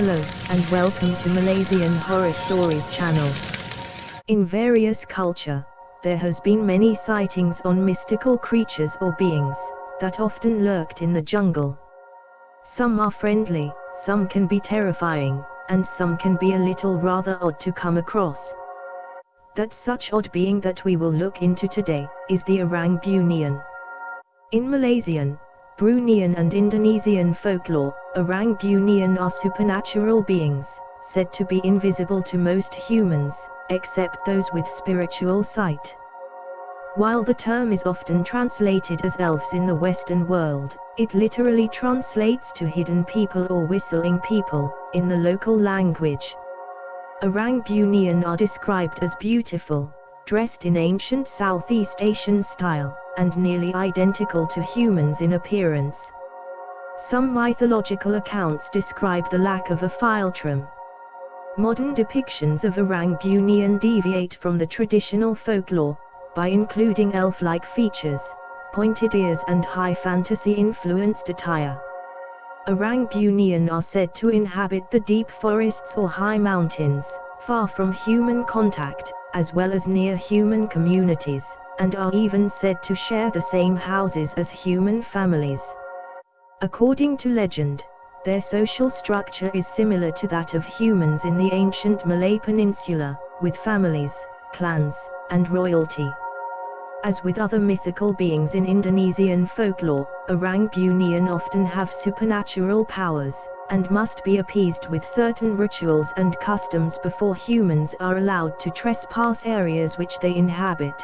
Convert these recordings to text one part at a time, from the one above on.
Hello, and welcome to Malaysian Horror Stories channel. In various culture, there has been many sightings on mystical creatures or beings, that often lurked in the jungle. Some are friendly, some can be terrifying, and some can be a little rather odd to come across. That such odd being that we will look into today, is the Orang Bunian. In Malaysian, Bruneian and Indonesian folklore, Orang Bunian are supernatural beings, said to be invisible to most humans, except those with spiritual sight. While the term is often translated as elves in the Western world, it literally translates to hidden people or whistling people, in the local language. Orang Bunian are described as beautiful, dressed in ancient Southeast Asian style, and nearly identical to humans in appearance. Some mythological accounts describe the lack of a philtrum. Modern depictions of Orang Bunian deviate from the traditional folklore, by including elf-like features, pointed ears and high fantasy-influenced attire. Orang Bunian are said to inhabit the deep forests or high mountains, far from human contact, as well as near human communities and are even said to share the same houses as human families. According to legend, their social structure is similar to that of humans in the ancient Malay Peninsula, with families, clans, and royalty. As with other mythical beings in Indonesian folklore, Orang Bunian often have supernatural powers, and must be appeased with certain rituals and customs before humans are allowed to trespass areas which they inhabit.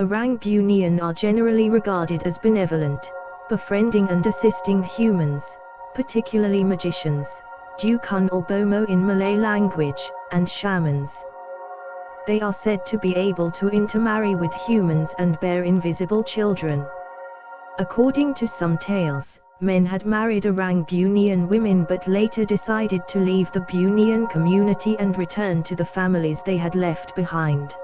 Orang Bunian are generally regarded as benevolent, befriending and assisting humans, particularly magicians, dukun or bomo in Malay language, and shamans. They are said to be able to intermarry with humans and bear invisible children. According to some tales, men had married Orang Bunian women but later decided to leave the Bunian community and return to the families they had left behind.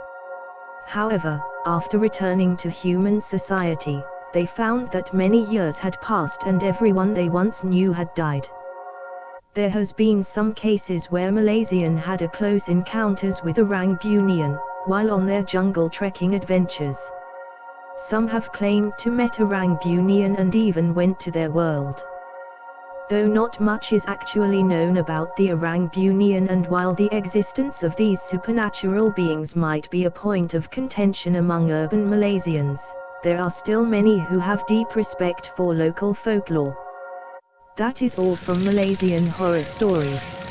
However, after returning to human society, they found that many years had passed and everyone they once knew had died. There has been some cases where Malaysian had a close encounters with Orang Bunian, while on their jungle trekking adventures. Some have claimed to met Orang Bunian and even went to their world though not much is actually known about the Orang Bunian and while the existence of these supernatural beings might be a point of contention among urban Malaysians, there are still many who have deep respect for local folklore. That is all from Malaysian horror stories.